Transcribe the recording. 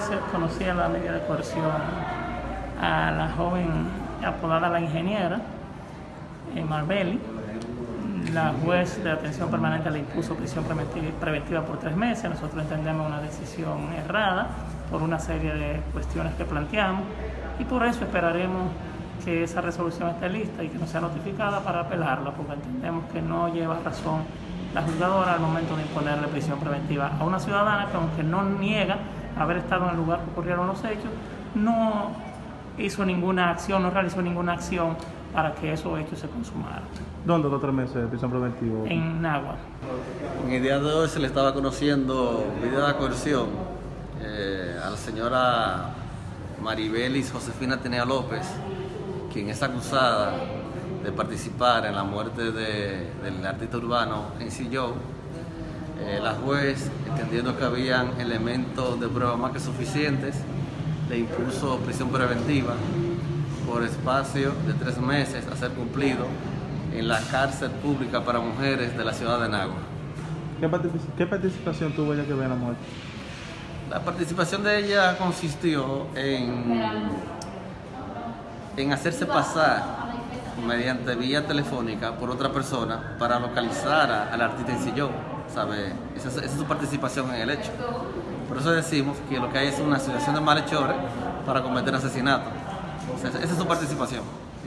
cumplía la medida de coerción a la joven apodada la ingeniera, eh, Marbelli. La juez de atención permanente le impuso prisión preventiva por tres meses. Nosotros entendemos una decisión errada por una serie de cuestiones que planteamos y por eso esperaremos que esa resolución esté lista y que no sea notificada para apelarla, porque entendemos que no lleva razón la juzgadora al momento de imponerle prisión preventiva a una ciudadana que aunque no niega haber estado en el lugar que ocurrieron los hechos, no hizo ninguna acción, no realizó ninguna acción para que esos hechos se consumaran. ¿Dónde los tres meses de prisión preventiva? En Nagua. En el día de hoy se le estaba conociendo medida de coerción eh, a la señora Maribelis Josefina Tenea López, quien es acusada de participar en la muerte del artista urbano en Silló. Eh, la juez, entendiendo que habían elementos de prueba más que suficientes, le impuso prisión preventiva por espacio de tres meses a ser cumplido en la cárcel pública para mujeres de la ciudad de Nagua. ¿Qué, participación tuvo ella que ve en la muerte? La participación de ella consistió en, en hacerse pasar mediante vía telefónica por otra persona para localizar al artista en sillón. Esa, es su participación en el hecho. Por eso decimos que lo que hay es una asociación de malhechores para cometer asesinato. esa es su participación.